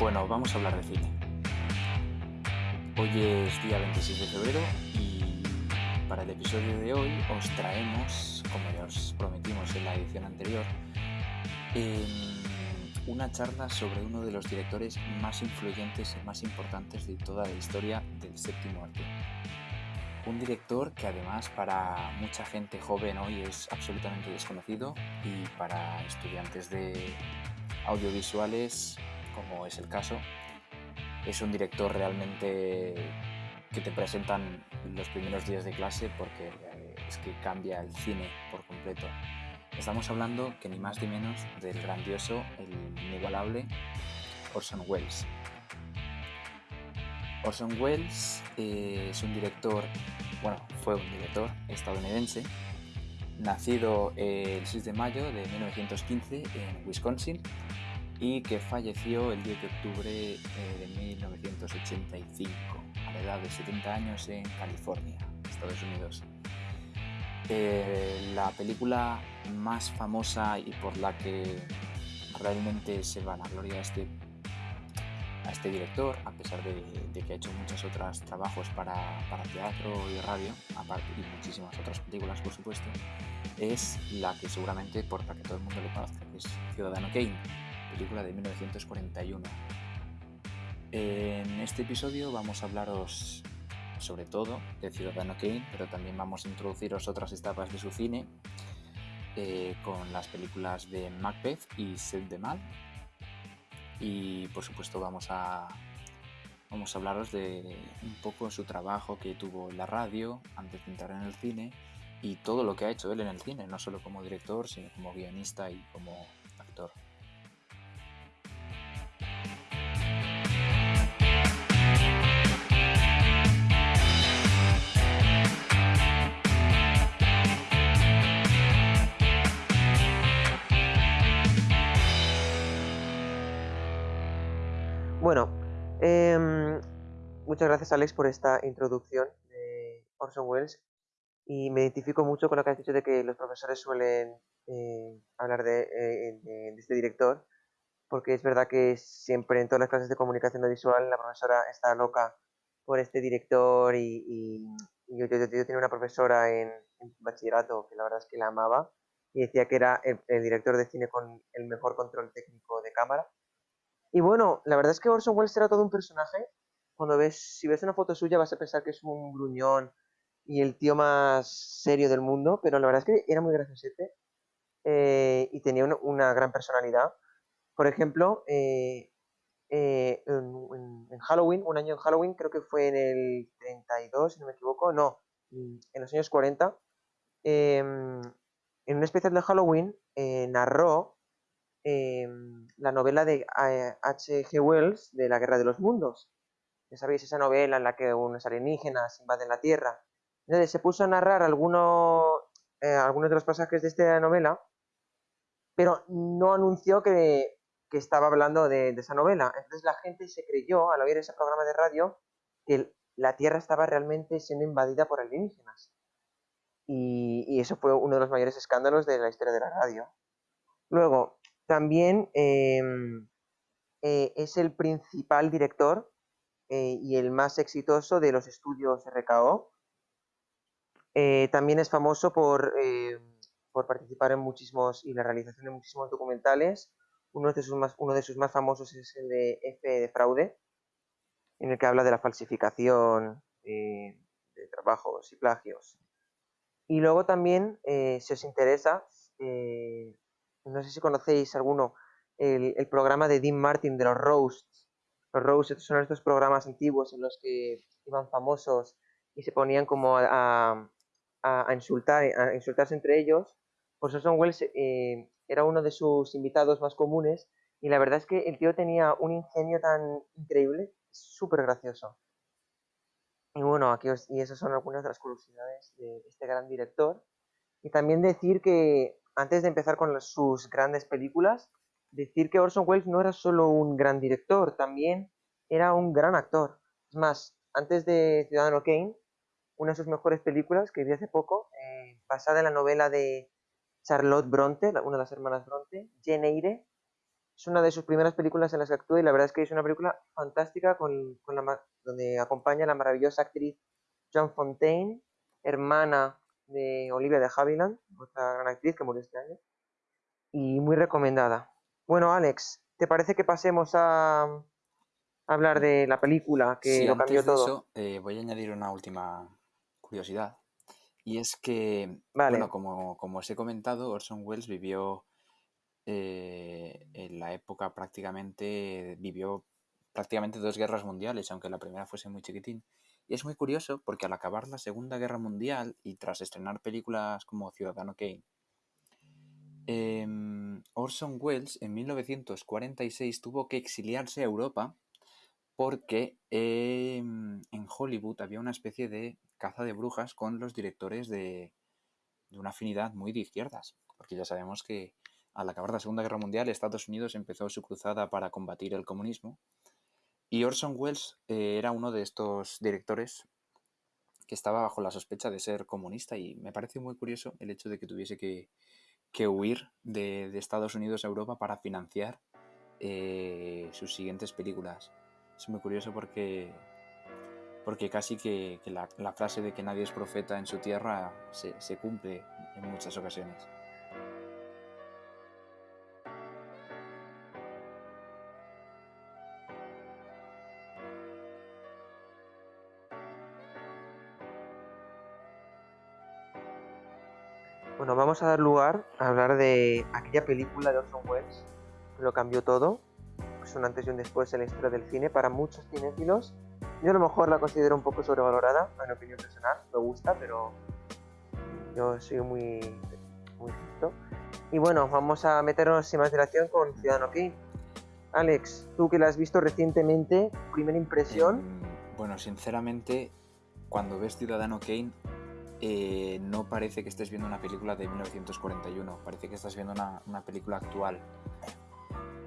Bueno, vamos a hablar de cine. Hoy es día 26 de febrero y para el episodio de hoy os traemos, como ya os prometimos en la edición anterior, em, una charla sobre uno de los directores más influyentes y más importantes de toda la historia del séptimo arte. Un director que además para mucha gente joven hoy es absolutamente desconocido y para estudiantes de audiovisuales, como es el caso, es un director realmente que te presentan los primeros días de clase porque eh, es que cambia el cine por completo. Estamos hablando que ni más ni menos del grandioso, el inigualable Orson Welles. Orson Welles eh, es un director, bueno, fue un director estadounidense, nacido el 6 de mayo de 1915 en Wisconsin y que falleció el 10 de octubre eh, de 1985 a la edad de 70 años en California, Estados Unidos. Eh, la película más famosa y por la que realmente se van a gloria este a este director, a pesar de, que ha hecho muchos otros trabajos para, teatro y radio, y muchísimas otras películas, por supuesto, es la que seguramente por la que todo el mundo le conoce, que es Ciudadano Kane, película de 1941. En este episodio vamos a hablaros sobre todo de Ciudadano Kane, pero también vamos a introduciros otras etapas de su cine, eh, con las películas de Macbeth y Sed de Mal, y por supuesto vamos a, vamos a hablaros de un poco su trabajo que tuvo en la radio antes de entrar en el cine y todo lo que ha hecho él en el cine, no solo como director, sino como guionista y como actor. Bueno, em, muchas gracias Alex por esta introducción de Orson Welles. Y me identifico mucho con lo que has dicho de que los profesores suelen eh, hablar eh, de, este director porque es verdad que siempre en todas las clases de comunicación visual la profesora está loca por este director y, yo, tenía una profesora en, bachillerato que la verdad es que la amaba y decía que era el director de cine con el mejor control técnico de cámara y bueno, la verdad es que Orson Welles era todo un personaje. Cuando ves, si ves una foto suya vas a pensar que es un gruñón y el tío más serio del mundo, pero la verdad es que era muy graciosete eh, y tenía una, gran personalidad. Por ejemplo, eh, eh, en, Halloween, un año en Halloween, creo que fue en el 32, si no me equivoco, no, en los años 40, em, en un especial de Halloween narró Em, la novela de H.G. Eh, Wells de La Guerra de los Mundos. Ya sabéis, esa novela en la que unos alienígenas invaden la Tierra. Entonces se puso a narrar algunos, eh, algunos de los pasajes de esta novela, pero no anunció que, estaba hablando de, esa novela. Entonces la gente se creyó, al oír ese programa de radio, que la Tierra estaba realmente siendo invadida por alienígenas. y eso fue uno de los mayores escándalos de la historia de la radio. Luego, también em, eh, es el principal director eh, y el más exitoso de los estudios RKO. Eh, también es famoso por, por, participar en muchísimos y la realización de muchísimos documentales. Uno de, sus más, uno de sus más famosos es el de F de fraude, en el que habla de la falsificación de trabajos y plagios. Y luego también, si os interesa, no sé si conocéis alguno, el, programa de Dean Martin de los Roasts. Los Roasts son estos programas antiguos en los que iban famosos y se ponían como a, a, insultar, a insultarse entre ellos. Pues Orson Welles eh, era uno de sus invitados más comunes y la verdad es que el tío tenía un ingenio tan increíble, súper gracioso. Y bueno, aquí y esas son algunas de las curiosidades de este gran director. Y también decir que antes de empezar con sus grandes películas, decir que Orson Welles no era solo un gran director, también era un gran actor. Es más, antes de Ciudadano Kane, una de sus mejores películas que vi hace poco, eh, basada en la novela de Charlotte Bronte, una de las hermanas Bronte, Jane Eyre, es una de sus primeras películas en las que actúa y la verdad es que es una película fantástica con, la, donde acompaña a la maravillosa actriz Joan Fontaine, hermana de Olivia de Havilland, otra gran actriz que murió este año, y muy recomendada. Bueno, Alex, ¿te parece que pasemos a, hablar de la película que lo cambió todo? Eso, eh, voy a añadir una última curiosidad, y es que, bueno, como, como os he comentado, Orson Welles vivió eh, en la época prácticamente vivió prácticamente dos guerras mundiales, aunque la primera fuese muy chiquitín. Y es muy curioso porque al acabar la Segunda Guerra Mundial y tras estrenar películas como Ciudadano Kane, em, Orson Welles en 1946 tuvo que exiliarse a Europa porque em, en Hollywood había una especie de caza de brujas con los directores de, de una afinidad muy de izquierdas, porque ya sabemos que al acabar la Segunda Guerra Mundial, Estados Unidos empezó su cruzada para combatir el comunismo y Orson Welles eh, era uno de estos directores que estaba bajo la sospecha de ser comunista y me parece muy curioso el hecho de que tuviese que, huir de, Estados Unidos a Europa para financiar eh, sus siguientes películas. Es muy curioso porque, porque casi que, la, frase de que nadie es profeta en su tierra se cumple en muchas ocasiones. Bueno, vamos a dar lugar a hablar de aquella película de Orson Welles lo cambió todo. Es un antes y un después en la historia del cine para muchos cinéfilos. Yo a lo mejor la considero un poco sobrevalorada, en opinión personal. Me gusta, pero yo soy muy, muy Y bueno, vamos a meternos sin más dilación con Ciudadano Kane. Alex, tú que la has visto recientemente, primera impresión. Em, bueno, sinceramente, cuando ves Ciudadano Kane, eh, no parece que estés viendo una película de 1941, parece que estás viendo una, película actual.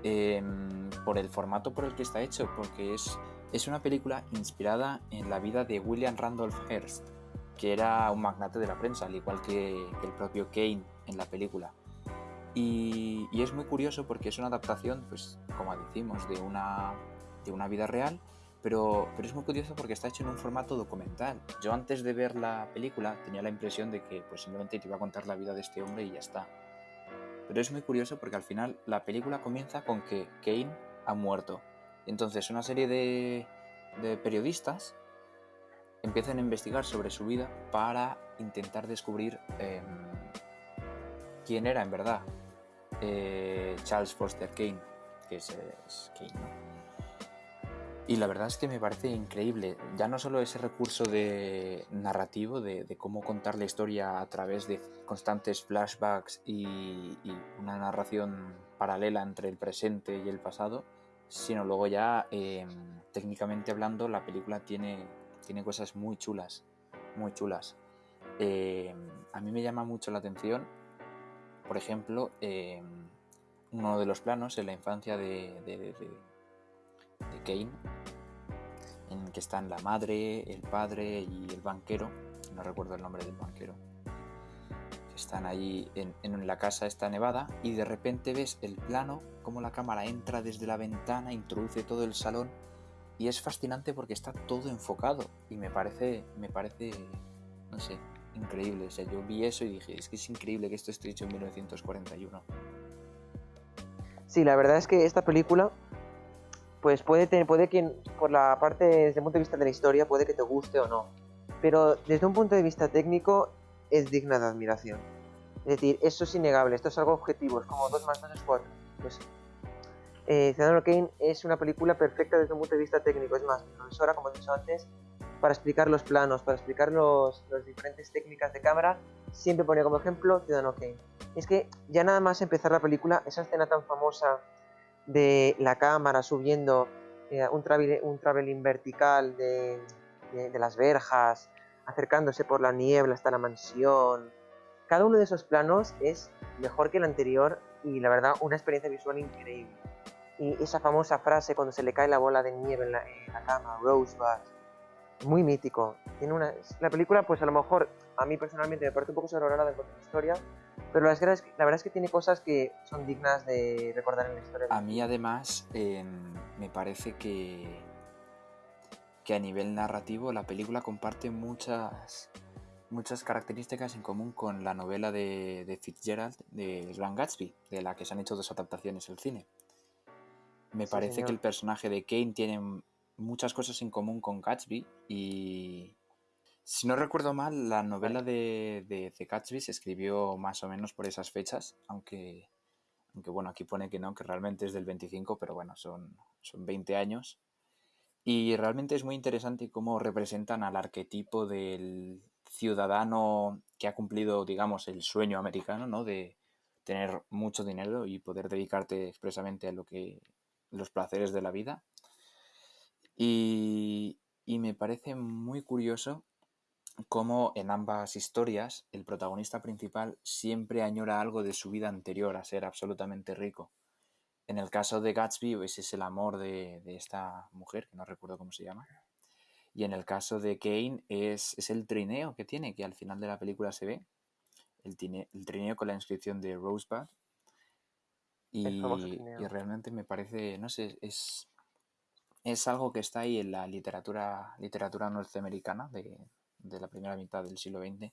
Em, por el formato por el que está hecho, porque es, es una película inspirada en la vida de William Randolph Hearst, que era un magnate de la prensa, al igual que, el propio Kane en la película. Y, y, es muy curioso porque es una adaptación, pues, como decimos, de una, de una vida real pero, pero es muy curioso porque está hecho en un formato documental. Yo antes de ver la película tenía la impresión de que pues simplemente te iba a contar la vida de este hombre y ya está. Pero es muy curioso porque al final la película comienza con que Kane ha muerto. Entonces una serie de, periodistas empiezan a investigar sobre su vida para intentar descubrir em, quién era en verdad eh, Charles Foster Kane, que es, es Kane, ¿no? Y la verdad es que me parece increíble, ya no solo ese recurso de narrativo, de, cómo contar la historia a través de constantes flashbacks y, una narración paralela entre el presente y el pasado, sino luego ya em, técnicamente hablando la película tiene, tiene cosas muy chulas, muy chulas. Em, a mí me llama mucho la atención, por ejemplo, em, uno de los planos en la infancia de de Kane, en que están la madre, el padre y el banquero, no recuerdo el nombre del banquero, están ahí en, la casa esta nevada y de repente ves el plano, como la cámara entra desde la ventana, introduce todo el salón y es fascinante porque está todo enfocado y me parece, me parece, no sé, increíble. O sea, yo vi eso y dije, es que es increíble que esto esté hecho en 1941. Sí, la verdad es que esta película pues puede, tener, puede que por la parte, desde el punto de vista de la historia, puede que te guste o no. Pero desde un punto de vista técnico, es digna de admiración. Es decir, eso es innegable, esto es algo objetivo, es como 2 más 2 es 4. Pues, eh, Ciudadano Kane es una película perfecta desde un punto de vista técnico. Es más, mi profesora, como he dicho antes, para explicar los planos, para explicar las los diferentes técnicas de cámara, siempre ponía como ejemplo Ciudadano Kane. es que ya nada más empezar la película, esa escena tan famosa de la cámara subiendo eh, un, un traveling vertical de, las verjas, acercándose por la niebla hasta la mansión. Cada uno de esos planos es mejor que el anterior y la verdad una experiencia visual increíble. Y esa famosa frase cuando se le cae la bola de nieve en la, cama, Rosebud, muy mítico. Tiene una, la película, pues a lo mejor a mí personalmente me parece un poco sobrevalorada en cuanto a historia, pero la verdad, es que, la verdad es que tiene cosas que son dignas de recordar en la historia. A mí además em, me parece que, que a nivel narrativo la película comparte muchas, muchas características en común con la novela de, de Fitzgerald de Gran Gatsby, de la que se han hecho dos adaptaciones al cine. Me parece que el personaje de Kane tiene muchas cosas en común con Gatsby y si no recuerdo mal, la novela de, de, Gatsby se escribió más o menos por esas fechas, aunque, aunque bueno, aquí pone que no, que realmente es del 25, pero bueno, son, son 20 años. Y realmente es muy interesante cómo representan al arquetipo del ciudadano que ha cumplido, digamos, el sueño americano, ¿no? De tener mucho dinero y poder dedicarte expresamente a lo que los placeres de la vida. Y, y me parece muy curioso cómo en ambas historias el protagonista principal siempre añora algo de su vida anterior a ser absolutamente rico. En el caso de Gatsby, ese es el amor de, esta mujer, que no recuerdo cómo se llama. Y en el caso de Kane es, es el trineo que tiene, que al final de la película se ve. El, el trineo con la inscripción de Rosebud. Y, y, realmente me parece, no sé, es, es algo que está ahí en la literatura, literatura norteamericana de, de la primera mitad del siglo XX,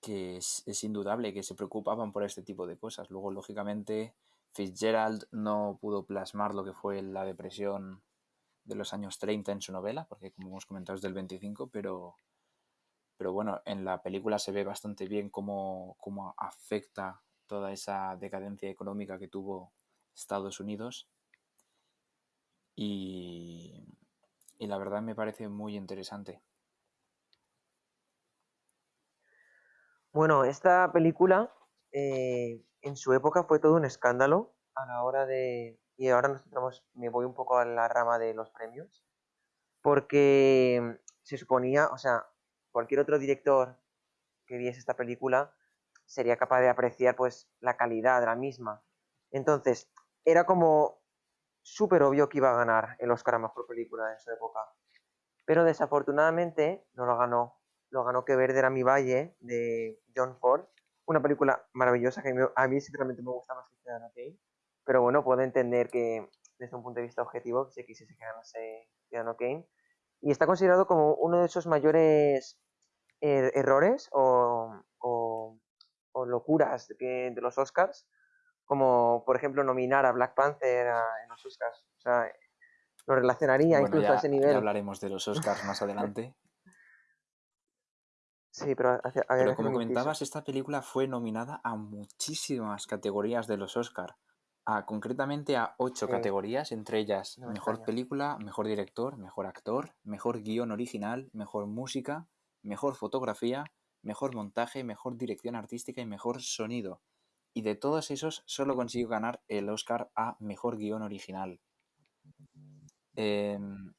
que es, indudable que se preocupaban por este tipo de cosas. Luego, lógicamente, Fitzgerald no pudo plasmar lo que fue la depresión de los años 30 en su novela, porque como hemos comentado es del 25, pero, pero bueno, en la película se ve bastante bien cómo, cómo afecta toda esa decadencia económica que tuvo Estados Unidos. Y, y la verdad me parece muy interesante. Bueno, esta película eh, en su época fue todo un escándalo a la hora de... Y ahora nos me voy un poco a la rama de los premios, porque se suponía, o sea, cualquier otro director que viese esta película sería capaz de apreciar pues la calidad de la misma. Entonces, era como súper obvio que iba a ganar el Oscar a Mejor Película en su época. Pero desafortunadamente no lo ganó. Lo ganó Que Verde era mi valle, de John Ford. Una película maravillosa que a mí sinceramente me gusta más que Ciudadano Kane. Pero bueno, puedo entender que desde un punto de vista objetivo se quisiese que ganase Ciudadano Kane. Y está considerado como uno de esos mayores er-, errores o, locuras de los Oscars como por ejemplo nominar a Black Panther en los Oscars. O sea, lo relacionaría incluso a ese nivel. Ya hablaremos de los Oscars más adelante. sí, pero, pero como comentabas, esta película fue nominada a muchísimas categorías de los Oscars. A, concretamente a ocho categorías, entre ellas mejor película, mejor director, mejor actor, mejor guion original, mejor música, mejor fotografía, mejor montaje, mejor dirección artística y mejor sonido y de todos esos solo consiguió ganar el Oscar a Mejor Guión Original. Em,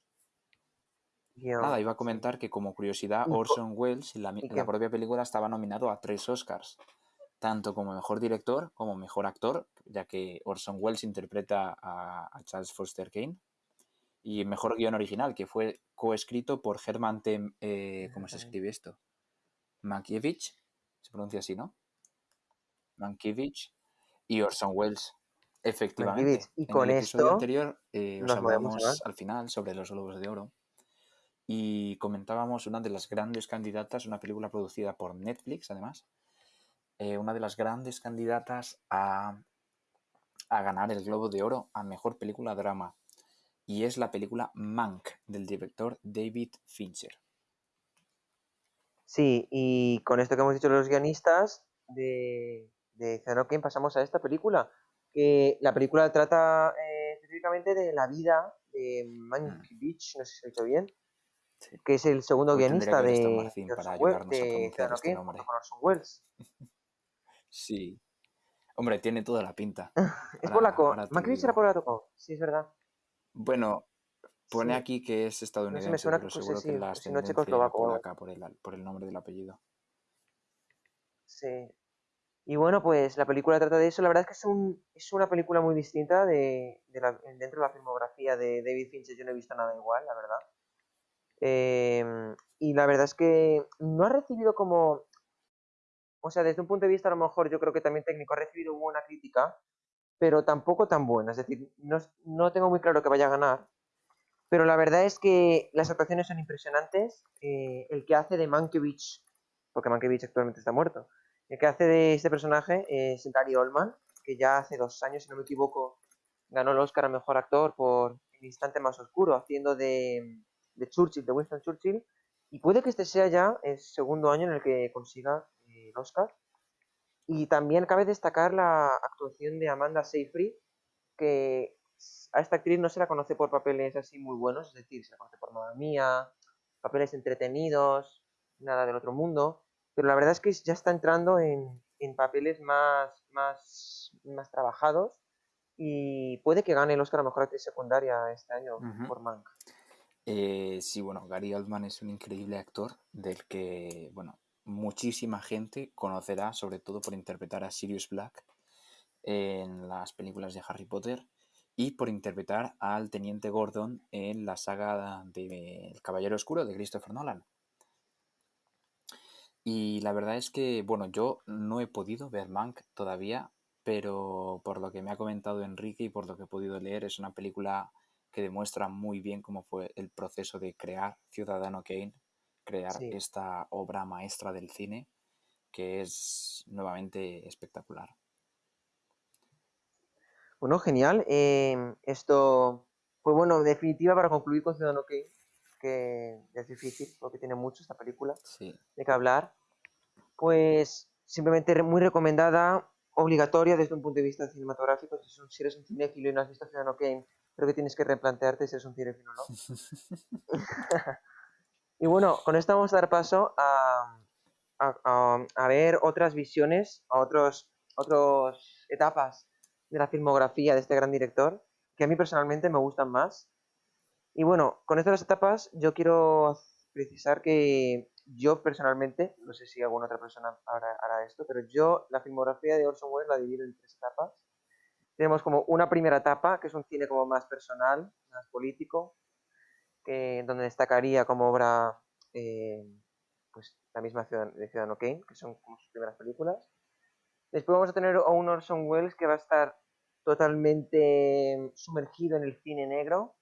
nada, iba a comentar que como curiosidad Orson Welles en la, propia película estaba nominado a tres Oscars, tanto como Mejor Director como Mejor Actor, ya que Orson Welles interpreta a, Charles Foster Kane, y Mejor Guión Original, que fue coescrito por Herman T. Eh, ¿Cómo se escribe esto? Mankiewicz, se pronuncia así, ¿no? Mankiewicz y Orson Welles. Efectivamente. Y con en el episodio esto anterior eh, os hablamos al final sobre los Globos de Oro y comentábamos una de las grandes candidatas, una película producida por Netflix además, eh, una de las grandes candidatas a, a ganar el Globo de Oro a Mejor Película Drama y es la película Mank del director David Fincher. Sí, y con esto que hemos dicho los guionistas de, de Ciudadano pasamos a esta película. Que la película trata eh, específicamente de la vida de Monkey mm. Beach, no sé si lo he dicho bien, que es el segundo guionista de, de, para ayudarnos a este nombre. Welles. sí. Hombre, tiene toda la pinta. es polaco. Beach era polaco, sí, es verdad. Bueno, pone aquí que es estadounidense, no me suena, pero seguro que la si no polaca por el, por el nombre del apellido. Sí, y bueno, pues la película trata de eso. La verdad es que es, un, es una película muy distinta de, la, dentro de la filmografía de David Fincher. Yo no he visto nada igual, la verdad. Em, y la verdad es que no ha recibido como... O sea, desde un punto de vista a lo mejor yo creo que también técnico ha recibido buena crítica, pero tampoco tan buena. Es decir, no, no tengo muy claro que vaya a ganar, pero la verdad es que las actuaciones son impresionantes. Eh, el que hace de Mankiewicz, porque Mankiewicz actualmente está muerto, el que hace de este personaje es Gary Oldman, que ya hace dos años, si no me equivoco, ganó el Oscar a Mejor Actor por El Instante Más Oscuro, haciendo de, de Churchill, de Winston Churchill, y puede que este sea ya el segundo año en el que consiga eh, el Oscar. Y también cabe destacar la actuación de Amanda Seyfried, que a esta actriz no se la conoce por papeles así muy buenos, es decir, se la conoce por Mamma Mía, papeles entretenidos, nada del otro mundo, pero la verdad es que ya está entrando en, papeles más, más, más trabajados y puede que gane el Oscar a Mejor Actriz Secundaria este año por Mank. Eh, sí, bueno, Gary Oldman es un increíble actor del que, bueno, muchísima gente conocerá, sobre todo por interpretar a Sirius Black en las películas de Harry Potter y por interpretar al Teniente Gordon en la saga de El Caballero Oscuro de Christopher Nolan. Y la verdad es que, bueno, yo no he podido ver Mank todavía, pero por lo que me ha comentado Enrique y por lo que he podido leer, es una película que demuestra muy bien cómo fue el proceso de crear Ciudadano Kane, crear esta obra maestra del cine, que es nuevamente espectacular. Bueno, genial. Em, esto fue bueno, definitiva para concluir con Ciudadano Kane, que es difícil porque tiene mucho esta película de que hablar. Pues simplemente muy recomendada, obligatoria desde un punto de vista cinematográfico. Si eres un cinéfilo y no has visto Ciudadano Kane, creo que tienes que replantearte si eres un cinéfilo o no. y bueno, con esto vamos a dar paso a, a, ver otras visiones, a otras otros etapas de la filmografía de este gran director, que a mí personalmente me gustan más. Y bueno, con estas etapas yo quiero precisar que yo personalmente, no sé si alguna otra persona hará, esto, pero yo la filmografía de Orson Welles la divido en tres etapas. Tenemos como una primera etapa, que es un cine como más personal, más político, donde destacaría como obra eh, pues, la misma ciudad, de Ciudadano Kane, que son como sus primeras películas. Después vamos a tener a un Orson Welles que va a estar totalmente sumergido en el cine negro.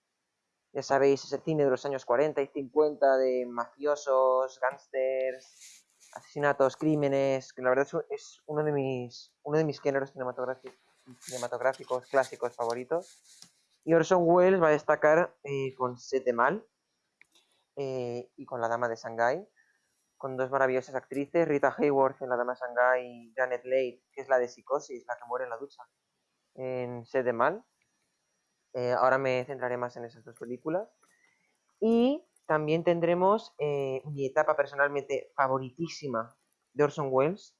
Ya sabéis, ese cine de los años 40 y 50 de mafiosos, gángsters, asesinatos, crímenes, que la verdad es uno de mis, uno de mis géneros cinematográficos, clásicos favoritos. Y Orson Welles va a destacar eh, con Sete Mal eh, y con La Dama de Shanghái, con dos maravillosas actrices, Rita Hayworth en La Dama de Shanghái y Janet Leigh, que es la de Psicosis, la que muere en la ducha en Sed de Mal. Eh, ahora me centraré más en esas dos películas. Y también tendremos eh, mi etapa personalmente favoritísima de Orson Welles,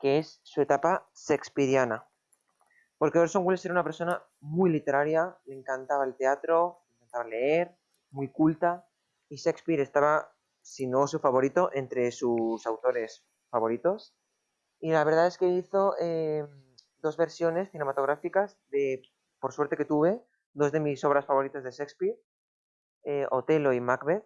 que es su etapa shakespeariana. Porque Orson Welles era una persona muy literaria, le encantaba el teatro, le encantaba leer, muy culta, y Shakespeare estaba, si no su favorito, entre sus autores favoritos. Y la verdad es que hizo eh, dos versiones cinematográficas de, por suerte que tuve, dos de mis obras favoritas de Shakespeare, eh, Otelo y Macbeth.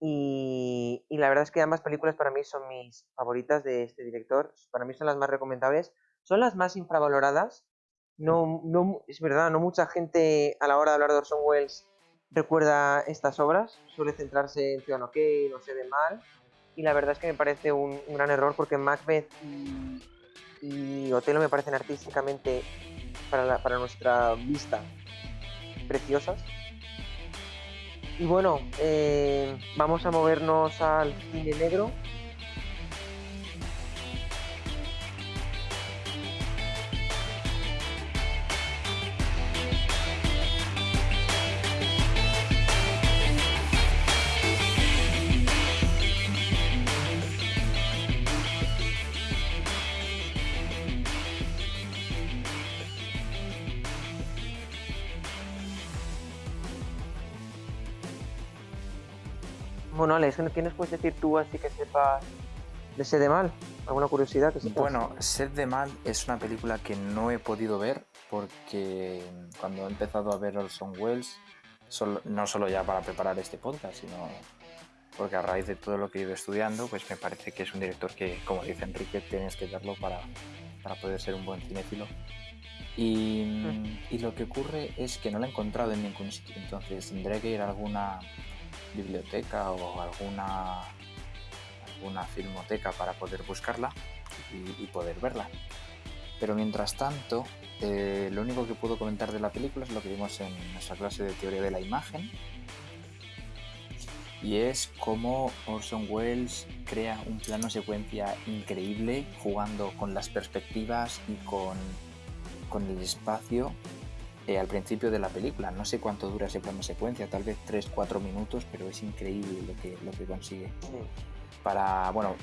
Y, la verdad es que ambas películas para mí son mis favoritas de este director, para mí son las más recomendables, son las más infravaloradas. No, no, es verdad, no mucha gente a la hora de hablar de Orson Welles recuerda estas obras, suele centrarse en Ciudadano Kane, No se ve mal, y la verdad es que me parece un, un gran error porque Macbeth y, y Otelo me parecen artísticamente para, para nuestra vista preciosas. Y bueno, eh, vamos a movernos al cine negro Bueno, Alex, ¿qué nos puedes decir tú así que sepas de Sed de Mal? ¿Alguna curiosidad que sepas? Bueno, Sed de Mal es una película que no he podido ver porque cuando he empezado a ver Orson Welles no solo ya para preparar este podcast, sino porque a raíz de todo lo que he ido estudiando, pues me parece que es un director que, como dice Enrique, tienes que verlo para, para poder ser un buen cinéfilo. Y, mm. y, lo que ocurre es que no lo he encontrado en ningún sitio, entonces tendré que ir a alguna biblioteca o alguna, alguna filmoteca para poder buscarla y, poder verla. Pero mientras tanto, eh, lo único que puedo comentar de la película es lo que vimos en nuestra clase de teoría de la imagen, y es cómo Orson Welles crea un plano secuencia increíble jugando con las perspectivas y con, con el espacio eh, al principio de la película. No sé cuánto dura ese plano secuencia, tal vez 3-4 minutos, pero es increíble lo que, lo que consigue. Para, bueno,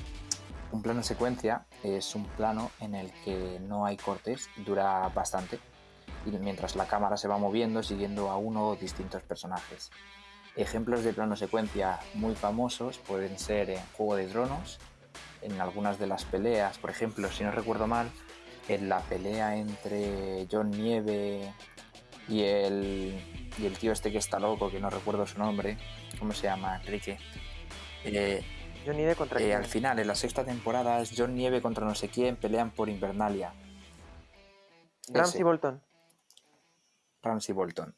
un plano secuencia es un plano en el que no hay cortes, dura bastante, y mientras la cámara se va moviendo siguiendo a uno o distintos personajes. Ejemplos de plano secuencia muy famosos pueden ser en Juego de Tronos, en algunas de las peleas, por ejemplo, si no recuerdo mal, en la pelea entre John Nieve y el, y el tío este que está loco, que no recuerdo su nombre, ¿cómo se llama? Enrique. Eh, John Nieve contra eh, Al final, en la sexta temporada, es John Nieve contra no sé quién, pelean por Invernalia. Ramsey Bolton. Ramsey Bolton.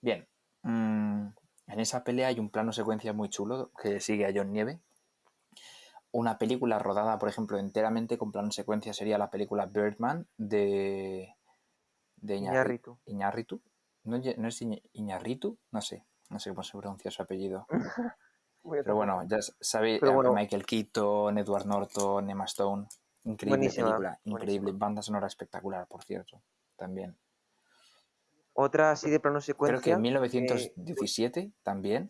Bien. Mm, en esa pelea hay un plano secuencia muy chulo que sigue a John Nieve. Una película rodada, por ejemplo, enteramente con plano secuencia sería la película Birdman de, de Iñarritu. Iñarritu. ¿No, es Iñarritu? No sé. No sé cómo se pronuncia su apellido. Pero bueno, ya sabéis, Michael Keaton, Edward Norton, Emma Stone. Increíble película, increíble. Banda sonora espectacular, por cierto, también. Otra así de plano secuencia. Creo que en 1917 también.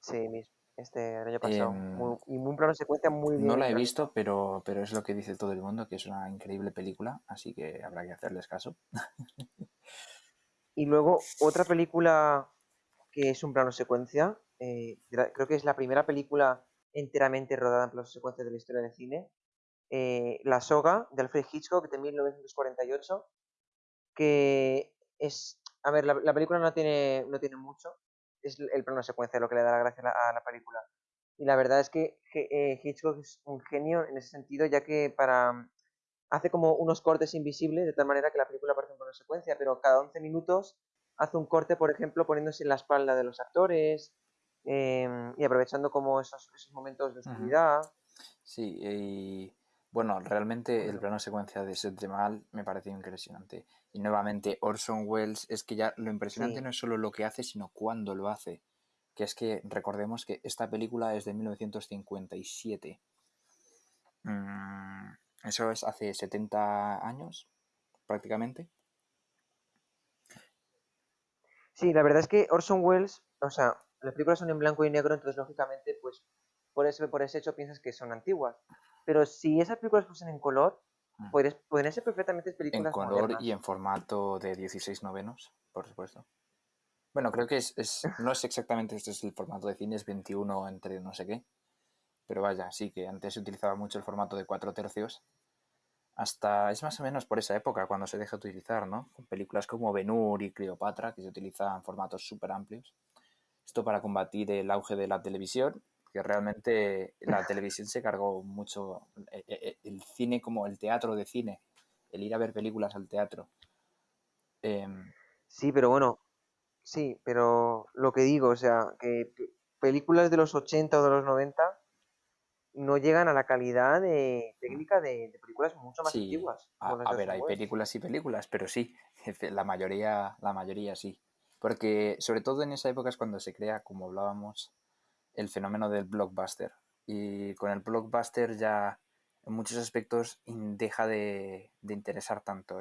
Sí, este año pasado. Em, y un plano secuencia muy bien. No la he visto, pero, pero es lo que dice todo el mundo, que es una increíble película, así que habrá que hacerles caso. y luego otra película que es un plano secuencia, eh, creo que es la primera película enteramente rodada en plano secuencia de la historia del cine, eh, La soga de Alfred Hitchcock de 1948, que es a ver, la, película no tiene, no tiene mucho, es el plano secuencia lo que le da la gracia a la, película. Y la verdad es que eh, Hitchcock es un genio en ese sentido, ya que para hace como unos cortes invisibles, de tal manera que la película parece un plano secuencia, pero cada 11 minutos hace un corte, por ejemplo, poniéndose en la espalda de los actores em, y aprovechando como esos, esos momentos de oscuridad. Sí, y bueno, realmente el plano secuencia de Set de Mal me parece impresionante. Y nuevamente, Orson Welles, es que ya lo impresionante no es solo lo que hace, sino cuándo lo hace. Que es que recordemos que esta película es de 1957. Mm, eso es hace 70 años, prácticamente. Sí, la verdad es que Orson Welles, o sea, las películas son en blanco y negro, entonces lógicamente, pues por ese, por ese hecho piensas que son antiguas. Pero si esas películas fuesen en color, mm. podrían ser perfectamente películas En color y en formato de 16 novenos, por supuesto. Bueno, creo que es, no es exactamente este es el formato de cine, es 21 entre no sé qué. Pero vaya, sí que antes se utilizaba mucho el formato de 4 tercios. Hasta es más o menos por esa época cuando se deja de utilizar, ¿no? Con películas como Ben-Hur y Cleopatra, que se utilizaban formatos súper amplios. Esto para combatir el auge de la televisión que realmente la televisión se cargó mucho eh, eh, el cine como el teatro de cine, el ir a ver películas al teatro. Em, sí, pero bueno, sí, pero lo que digo, o sea, que películas de los 80 o de los 90 no llegan a la calidad de técnica de, películas mucho más antiguas. A, ver, hay películas y películas, pero sí, la mayoría, la mayoría sí. Porque sobre todo en esa época es cuando se crea, como hablábamos, el fenómeno del blockbuster. Y con el blockbuster ya en muchos aspectos deja de, interesar tanto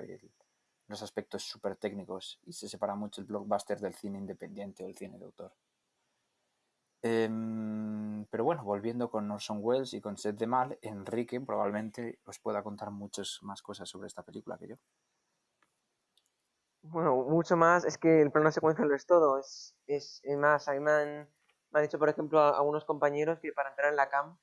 los aspectos súper técnicos y se separa mucho el blockbuster del cine independiente o el cine de autor. Em, pero bueno, volviendo con Orson Welles y con Seth de Mal, Enrique probablemente os pueda contar muchas más cosas sobre esta película que yo. Bueno, mucho más, es que el plano secuencia lo es todo, es, es, más, hay man me han dicho, por ejemplo, a algunos compañeros que para entrar en la CAM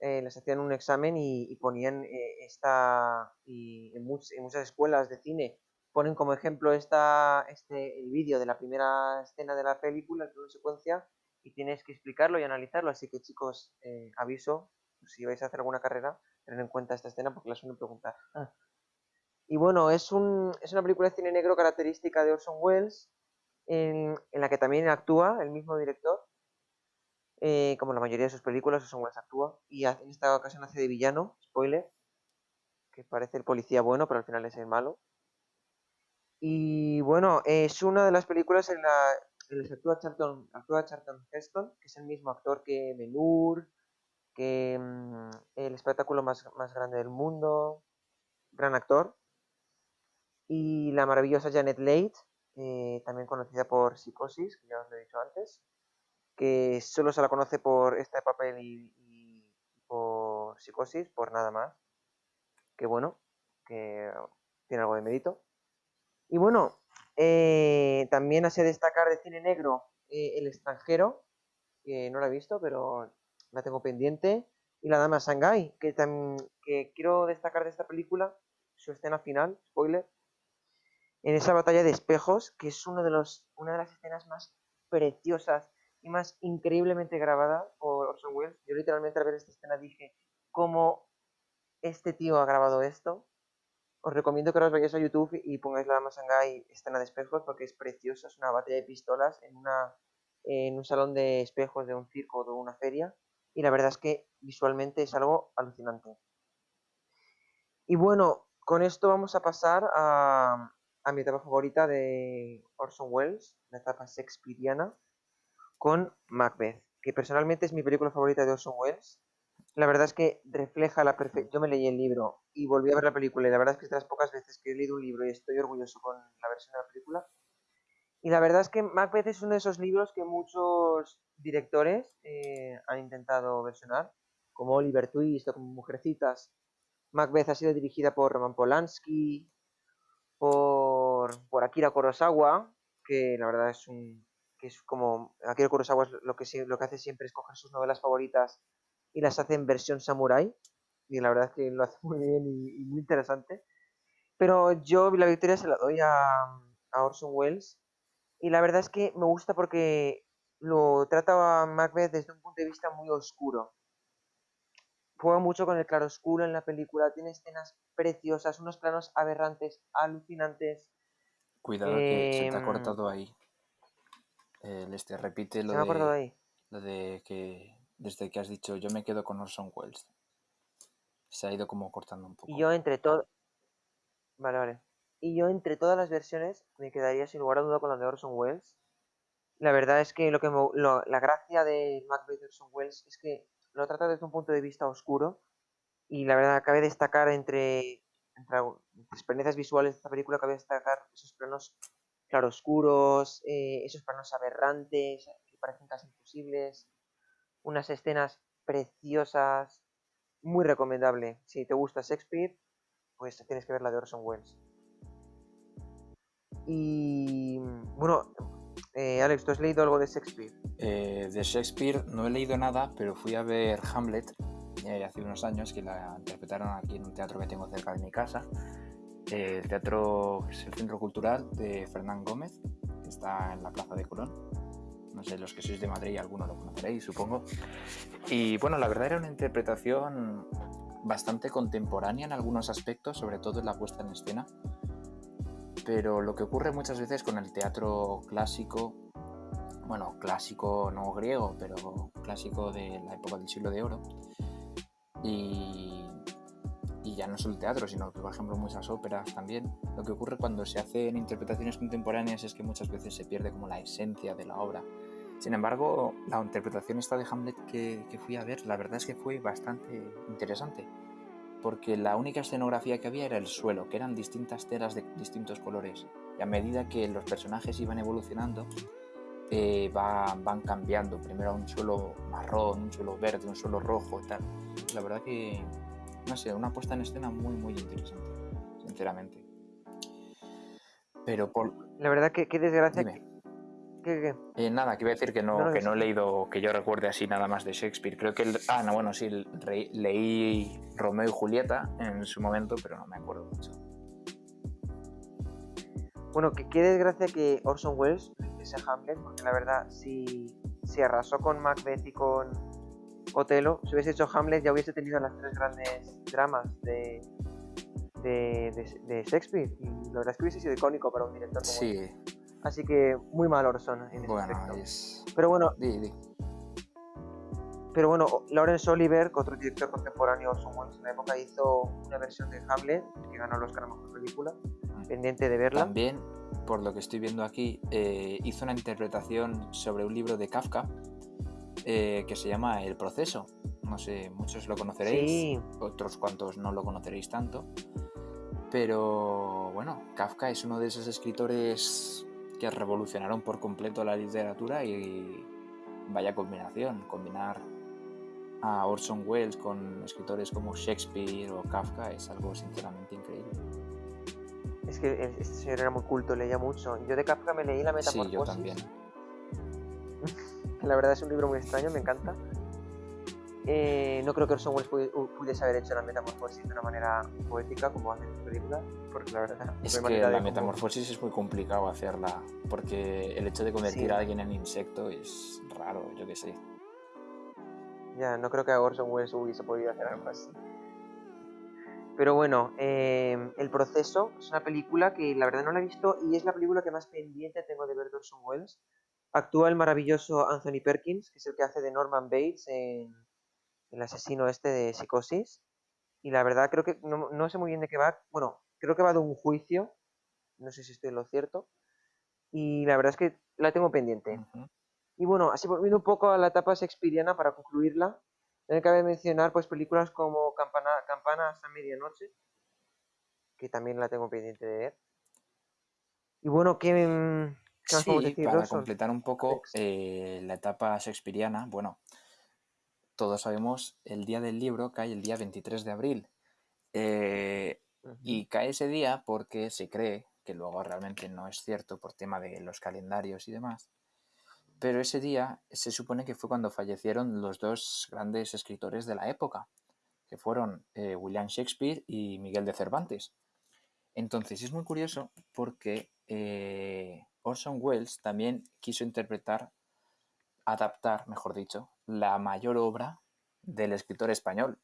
eh, les hacían un examen y, ponían eh, esta, y en, muchas escuelas de cine ponen como ejemplo esta, este, el vídeo de la primera escena de la película, la primera secuencia, y tienes que explicarlo y analizarlo. Así que chicos, eh, aviso, si vais a hacer alguna carrera, tened en cuenta esta escena porque la suelen preguntar. Ah. Y bueno, es, un, es una película de cine negro característica de Orson Welles, en, la que también actúa el mismo director. Eh, como la mayoría de sus películas, Orson Welles actúa. Y en esta ocasión hace de villano, spoiler, que parece el policía bueno, pero al final es el malo. Y bueno, es una de las películas en la que actúa Charlton, actúa Charlton Heston, que es el mismo actor que Menur, que mm, el espectáculo más, más grande del mundo, gran actor. Y la maravillosa Janet Leigh, eh, también conocida por Psicosis, que ya os lo he dicho antes, que solo se la conoce por este papel y, por Psicosis, por nada más. Que bueno, que tiene algo de mérito. Y bueno, eh, también hace destacar de cine negro eh, El extranjero, que no la he visto, pero la tengo pendiente. Y La Dama Shanghai, que, que quiero destacar de esta película, su escena final, spoiler, en esa batalla de espejos, que es uno de los, una de las escenas más preciosas más increíblemente grabada por Orson Welles. Yo literalmente al ver esta escena dije, ¿cómo este tío ha grabado esto? os recomiendo que os vayáis a YouTube y pongáis la Masangai escena de espejos porque es preciosa, es una batalla de pistolas en, un salón de espejos de un circo o de una feria y la verdad es que visualmente es algo alucinante. Y bueno, con esto vamos a pasar a, a mi etapa favorita de Orson Welles, la etapa shakespeariana, con Macbeth, que personalmente es mi película favorita de Orson Welles la verdad es que refleja la perfección. Yo me leí el libro y volví a ver la película y la verdad es que es de las pocas veces que he leído un libro y estoy orgulloso con la versión de la película. Y la verdad es que Macbeth es uno de esos libros que muchos directores eh, han intentado versionar, como Oliver Twist o como Mujercitas. Macbeth ha sido dirigida por Roman Polanski, por, por Akira Kurosawa, que la verdad es un que es como Akira Kurosawa lo que lo que hace siempre es coger sus novelas favoritas y las hace en versión samurai. Y la verdad es que lo hace muy bien y, muy interesante. Pero yo la victoria se la doy a, a, Orson Welles. Y la verdad es que me gusta porque lo trata a Macbeth desde un punto de vista muy oscuro. Juega mucho con el claroscuro en la película, tiene escenas preciosas, unos planos aberrantes, alucinantes. Cuidado que se te ha em, cortado ahí. Este, repite lo de, ahí? lo de que desde que has dicho yo me quedo con Orson Welles. Se ha ido como cortando un poco. Y yo entre todo... Vale, vale. Y yo entre todas las versiones me quedaría sin lugar a duda con la de Orson Welles. La verdad es que lo que la gracia de Macbeth de Orson Welles es que lo trata desde un punto de vista oscuro y la verdad cabe destacar entre, entre experiencias visuales de esta película cabe destacar esos planos claroscuros, eh, esos planos aberrantes que parecen casi imposibles, unas escenas preciosas, muy recomendable. Si te gusta Shakespeare, pues tienes que ver la de Orson Welles. Y bueno, eh, Alex, ¿tú has leído algo de Shakespeare? Eh, de Shakespeare no he leído nada, pero fui a ver Hamlet eh, hace unos años que la interpretaron aquí en un teatro que tengo cerca de mi casa. El teatro es el Centro Cultural de Fernán Gómez, que está en la Plaza de Colón no sé, los que sois de Madrid, alguno lo conoceréis, supongo. Y bueno, la verdad era una interpretación bastante contemporánea en algunos aspectos, sobre todo en la puesta en escena. Pero lo que ocurre muchas veces con el teatro clásico, bueno, clásico no griego, pero clásico de la época del siglo de oro, y ya no solo el teatro, sino que por ejemplo muchas óperas también, lo que ocurre cuando se hacen interpretaciones contemporáneas es que muchas veces se pierde como la esencia de la obra. Sin embargo, la interpretación esta de Hamlet que, fui a ver, la verdad es que fue bastante interesante, porque la única escenografía que había era el suelo, que eran distintas telas de distintos colores, y a medida que los personajes iban evolucionando, eh, van cambiando, primero un suelo marrón, un suelo verde, un suelo rojo y tal. La verdad que, no sé, una puesta en escena muy, muy interesante, sinceramente. Pero por... La verdad que qué desgracia eh, nada, que iba a decir que no, que no he leído, que yo recuerde así nada más de Shakespeare. Creo que el, ah, no, bueno, sí, leí Romeo y Julieta en su momento, pero no me acuerdo mucho. Bueno, que qué desgracia que Orson Welles hiciese Hamlet, porque la verdad, si, si arrasó con Macbeth y con Otelo, si hubiese hecho Hamlet ya hubiese tenido las tres grandes dramas de, de, Shakespeare. Y la verdad es que hubiese sido icónico para un director como Sí. Así que muy mal Orson en ese Bueno, aspecto. es... Pero bueno, Di, di. pero bueno, Laurence Olivier, otro director contemporáneo Orson Welles en la época, hizo una versión de Hamlet que ganó el Oscar a Mejor Película, pendiente de verla. También, por lo que estoy viendo aquí, eh, hizo una interpretación sobre un libro de Kafka eh, que se llama El proceso. No sé, muchos lo conoceréis, Sí, otros cuantos no lo conoceréis tanto. Pero bueno, Kafka es uno de esos escritores que revolucionaron por completo la literatura y vaya combinación, combinar a Orson Welles con escritores como Shakespeare o Kafka es algo sinceramente increíble. es que este señor era muy culto, leía mucho. Yo de Kafka me leí La Sí, Metamorfosis. yo también. que La verdad es un libro muy extraño, me encanta. Eh, no creo que Orson Welles pudi- hu- pudiese haber hecho la metamorfosis de una manera poética como hace en su película, porque la verdad Es que manera la metamorfosis es muy complicado hacerla, porque el hecho de convertir Sí. a alguien en insecto es raro, yo qué sé. Ya, no creo que a Orson Welles hubiese podido hacer algo así. Pero bueno, eh, El Proceso es una película que la verdad no la he visto y es la película que más pendiente tengo de ver de Orson Welles. Actúa el maravilloso Anthony Perkins, que es el que hace de Norman Bates en el asesino este de Psicosis. Y la verdad creo que no, no sé muy bien de qué va. Bueno, creo que va de un juicio. No sé si estoy en lo cierto. Y la verdad es que la tengo pendiente. Y bueno, así volviendo un poco a la etapa shakespeariana para concluirla, también cabe mencionar pues películas como Campana, Campana hasta medianoche, que también la tengo pendiente de ver. Y bueno, ¿qué, mm, qué más Sí, para completar un poco eh, la etapa shakespeariana, bueno, todos sabemos, el día del libro cae el día 23 de abril. Eh, y cae ese día porque se cree, que luego realmente no es cierto por tema de los calendarios y demás, pero ese día se supone que fue cuando fallecieron los dos grandes escritores de la época, que fueron eh, William Shakespeare y Miguel de Cervantes. Entonces es muy curioso porque eh, Orson Welles también quiso interpretar, adaptar, mejor dicho, la mayor obra del escritor español.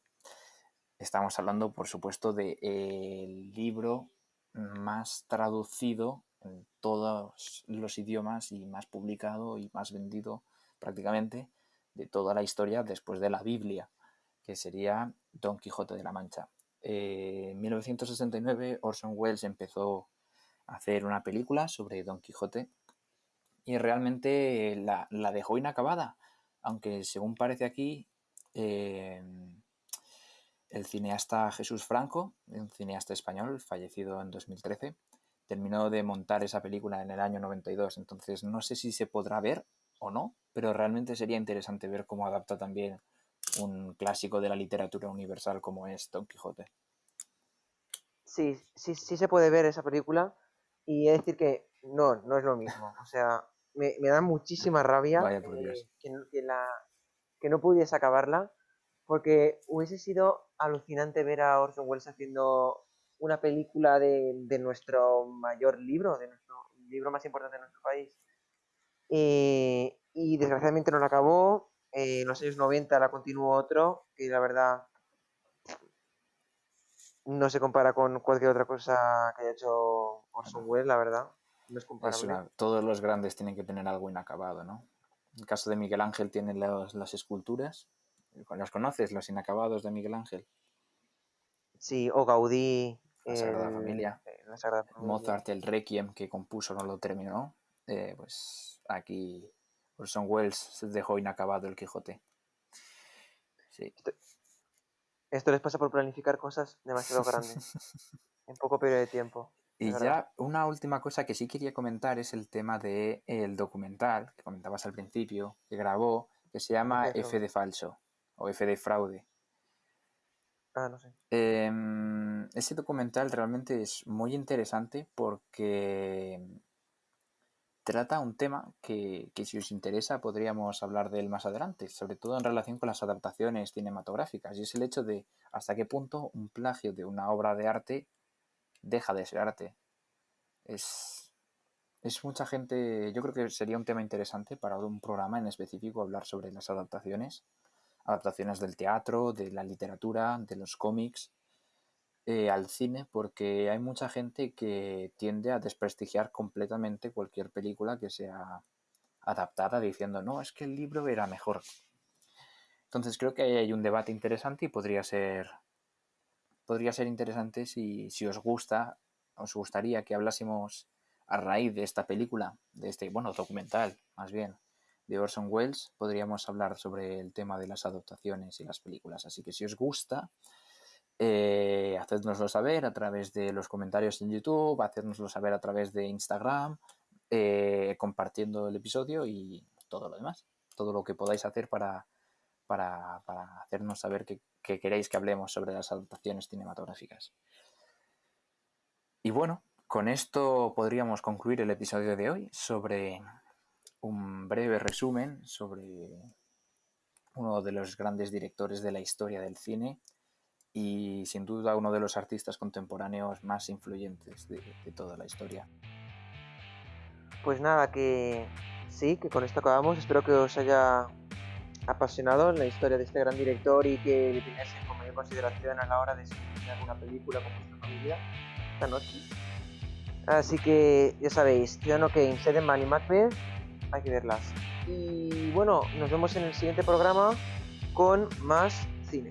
Estamos hablando, por supuesto, del libro más traducido en todos los idiomas y más publicado y más vendido prácticamente de toda la historia después de la Biblia, que sería Don Quijote de la Mancha. Eh, en 1969 Orson Welles empezó hacer una película sobre Don Quijote y realmente la, la dejó inacabada, aunque según parece aquí, eh, el cineasta Jesús Franco, un cineasta español fallecido en 2013, terminó de montar esa película en el año 92. Entonces no sé si se podrá ver o no, pero realmente sería interesante ver cómo adapta también un clásico de la literatura universal como es Don Quijote. Sí, sí, sí se puede ver esa película y he de decir que no, no es lo mismo. O sea, me, me da muchísima rabia eh, que, no- que la, que no pudiese acabarla porque hubiese sido alucinante ver a Orson Welles haciendo una película de, de nuestro mayor libro, de nuestro libro más importante de nuestro país. Eh, y desgraciadamente no la acabó. eh, en los años 90 la continuó otro, que la verdad no se compara con cualquier otra cosa que haya hecho Orson Welles, la verdad. No es comparable. una- todos los grandes tienen que tener algo inacabado, ¿no? En el caso de Miguel Ángel tiene los- las esculturas. ¿Las conoces? Los inacabados de Miguel Ángel. Sí, o Gaudí. La Sagrada el- Familia. eh, la Sagrada Familia. Mozart, el Requiem que compuso, no lo terminó. Eh, pues aquí Orson Welles se dejó inacabado el Quijote. Sí. Esto les pasa por planificar cosas demasiado grandes en poco periodo de tiempo. Y de verdad. ya una última cosa que sí quería comentar es el tema del el documental que comentabas al principio, que grabó, que se llama F de F de falso o F de fraude. Ah, no sé. Em, ese documental realmente es muy interesante porque trata un tema que, que si os interesa podríamos hablar de él más adelante, sobre todo en relación con las adaptaciones cinematográficas, y es el hecho de hasta qué punto un plagio de una obra de arte deja de ser arte. Es es mucha gente, yo creo que sería un tema interesante para un programa en específico hablar sobre las adaptaciones, adaptaciones del teatro, de la literatura, de los cómics, eh, al cine, porque hay mucha gente que tiende a desprestigiar completamente cualquier película que sea adaptada diciendo, no, es que el libro era mejor. Entonces creo que ahí hay un debate interesante y podría ser, podría ser interesante si, si os gusta, os gustaría que hablásemos a raíz de esta película, de este, bueno, documental, más bien, de Orson Welles, podríamos hablar sobre el tema de las adaptaciones y las películas. Así que si os gusta, eh, hacednoslo saber a través de los comentarios en YouTube, hacednoslo saber a través de Instagram, eh, compartiendo el episodio y todo lo demás. Todo lo que podáis hacer para, para, hacernos saber que, que queréis que hablemos sobre las adaptaciones cinematográficas. Y bueno, con esto podríamos concluir el episodio de hoy sobre un breve resumen sobre uno de los grandes directores de la historia del cine y sin duda uno de los artistas contemporáneos más influyentes de, toda la historia. Pues nada, que sí, que con esto acabamos. Espero que os haya apasionado la historia de este gran director y que le tengáis con mayor consideración a la hora de seleccionar una película con vuestra familia esta noche. Así que ya sabéis, Ciudadano Kane, Seven y Macbeth, hay que verlas. Y bueno, nos vemos en el siguiente programa con más cine.